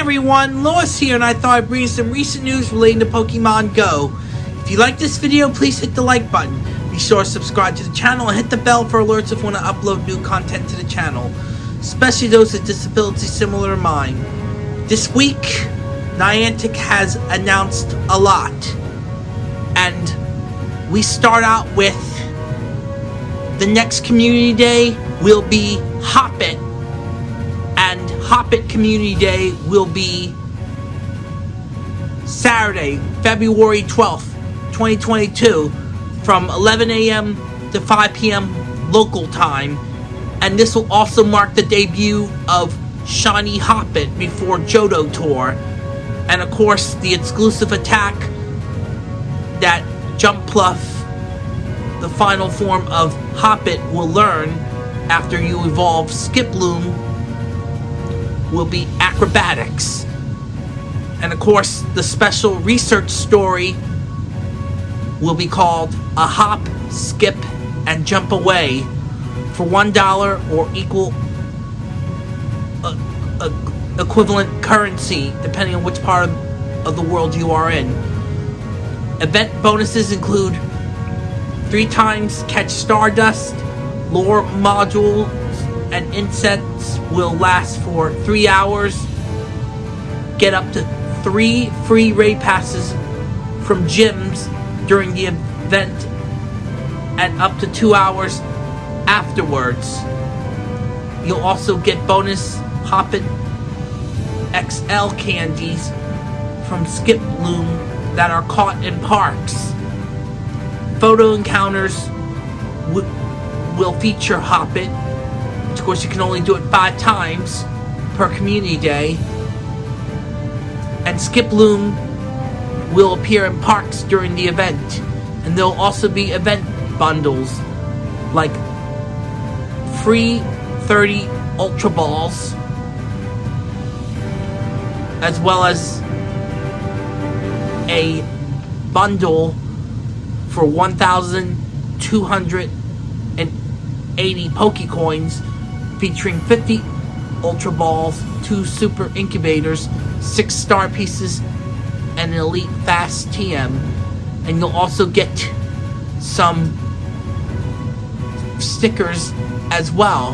everyone, Lois here, and I thought I'd bring you some recent news relating to Pokemon Go. If you like this video, please hit the like button. Be sure to subscribe to the channel and hit the bell for alerts if you want to upload new content to the channel, especially those with disabilities similar to mine. This week, Niantic has announced a lot, and we start out with the next Community Day will be Hoppip, and Hoppip Community Day will be Saturday, February 12th, 2022, from 11 a.m. to 5 p.m. local time. And this will also mark the debut of Shiny Hoppip before Johto Tour. And of course, the exclusive attack that Jumpluff, the final form of Hoppip, will learn after you evolve Skiploom will be acrobatics. And of course, the special research story will be called A Hop, Skip, and Jump Away for $1 or equal uh, uh, equivalent currency, depending on which part of, of the world you are in. Event bonuses include three times catch Stardust, lure modules and insects will last for three hours. Get up to three free raid passes from gyms during the event and up to two hours afterwards. You'll also get bonus Hoppip XL candies from Skip Loom that are caught in parks. Photo encounters will feature Hoppip. Of course, you can only do it five times per community day. And Skiploom will appear in parks during the event. And there'll also be event bundles like free 30 Ultra Balls, as well as a bundle for 1,200 80 Pokecoins featuring 50 Ultra Balls, 2 Super Incubators, 6 Star Pieces, and an Elite Fast TM. And you'll also get some stickers as well.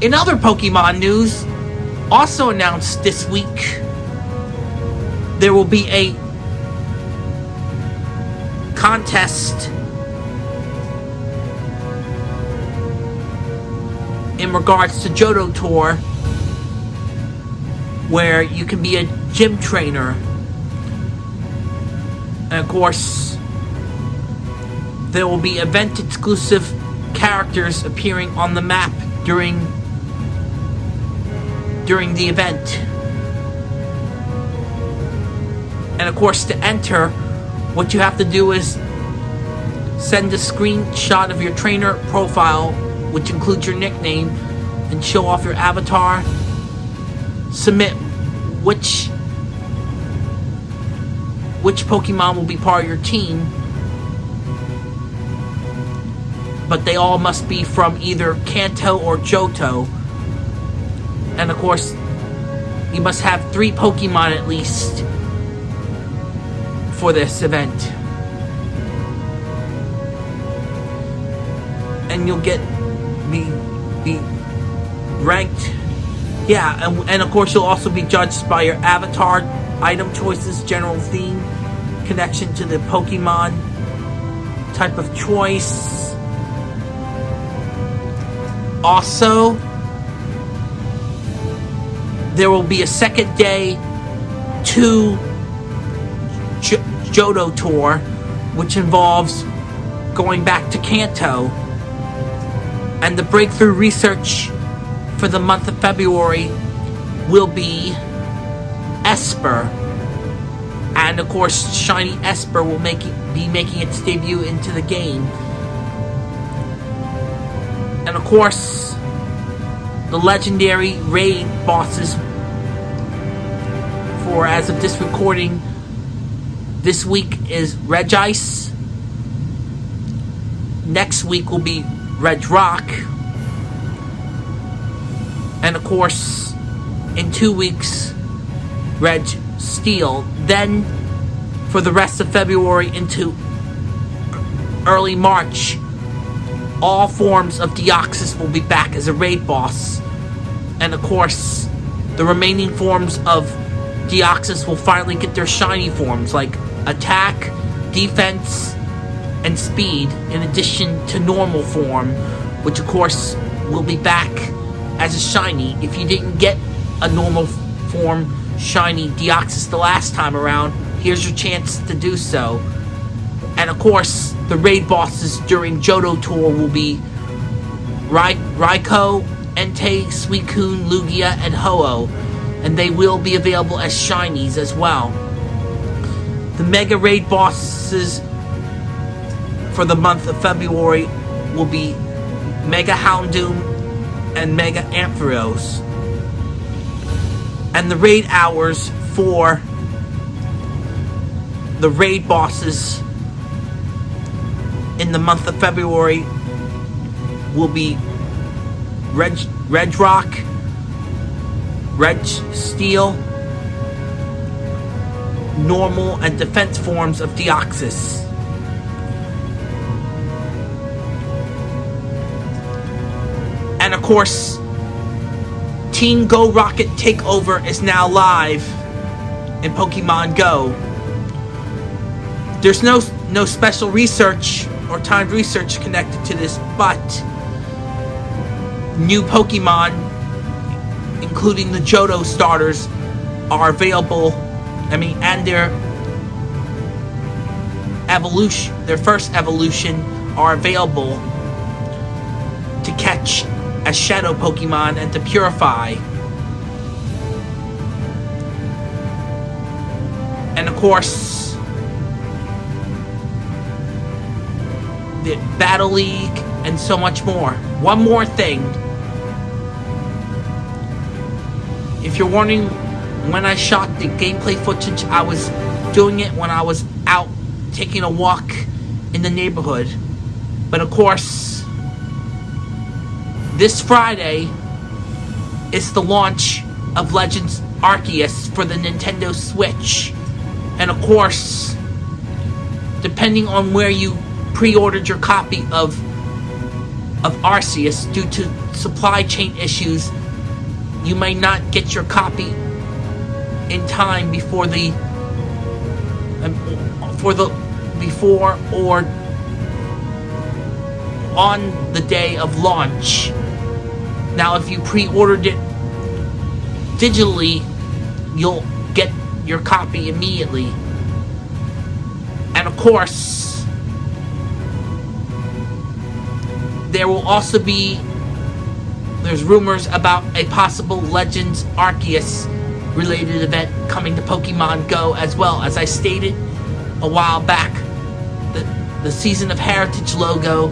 In other Pokemon news, also announced this week, there will be a contest in regards to Johto Tour, where you can be a gym trainer. And of course, there will be event exclusive characters appearing on the map during during the event. And of course, to enter, what you have to do is send a screenshot of your trainer profile which includes your nickname, and show off your avatar. Submit which which Pokemon will be part of your team. But they all must be from either Kanto or Johto. And of course, you must have three Pokemon at least for this event. And you'll get be be ranked. Yeah, and, and of course you'll also be judged by your avatar, item choices, general theme, connection to the Pokemon, type of choice. Also, there will be a second day to J Johto Tour, which involves going back to Kanto and the breakthrough research for the month of February will be Espurr. And of course, Shiny Espurr will make it, be making its debut into the game. And of course, the legendary raid bosses for as of this recording this week is Regice. Next week will be Regirock. And of course, in two weeks, Reg Steel. Then, for the rest of February into early March, all forms of Deoxys will be back as a raid boss. And of course, the remaining forms of Deoxys will finally get their shiny forms like attack, defense, and speed, in addition to normal form, which of course will be back as a shiny. If you didn't get a normal form shiny Deoxys the last time around, here's your chance to do so. And of course, the raid bosses during Johto Tour will be Rai Raikou, Entei, Suicune, Lugia, and Ho-Oh. And they will be available as shinies as well. The Mega Raid bosses for the month of February will be Mega Houndoom and Mega Ampharos. And the raid hours for the raid bosses in the month of February will be Reg, Rock, Registeel, normal and defense forms of Deoxys. Course, Team Go Rocket Takeover is now live in Pokemon Go. There's no no special research or timed research connected to this, but new Pokemon, including the Johto starters, are available. I mean, and their evolution, their first evolution, are available to catch as Shadow Pokemon and to purify. And of course, the Battle League, and so much more. One more thing. If you're wondering when I shot the gameplay footage, I was doing it when I was out taking a walk in the neighborhood. But of course, this Friday is the launch of Legends Arceus for the Nintendo Switch. And of course, depending on where you pre-ordered your copy of of Arceus due to supply chain issues, you may not get your copy in time before the um, for the before or on the day of launch. Now, if you pre-ordered it digitally, you'll get your copy immediately. And of course, there will also be there's rumors about a possible Legends Arceus related event coming to Pokemon Go as well. As I stated a while back, the the Season of Heritage logo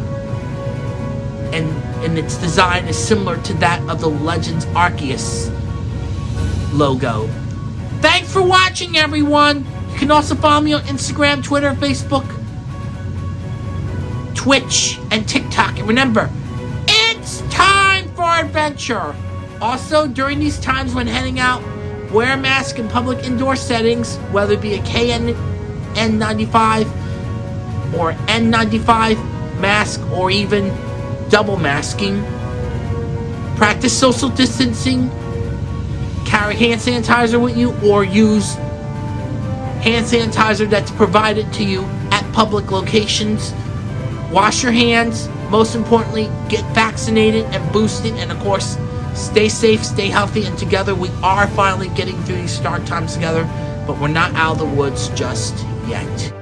and and its design is similar to that of the Legends Arceus logo. Thanks for watching everyone! You can also follow me on Instagram, Twitter, Facebook, Twitch, and TikTok. And remember, it's time for adventure. Also, during these times when heading out, wear a mask in public indoor settings, whether it be a KN N95 or N95 mask or even double masking. Practice social distancing. Carry hand sanitizer with you or use hand sanitizer that's provided to you at public locations wash your hands. Most importantly, get vaccinated and boosted. And of course, stay safe, stay healthy. And together, we are finally getting through these dark times together. But we're not out of the woods just yet.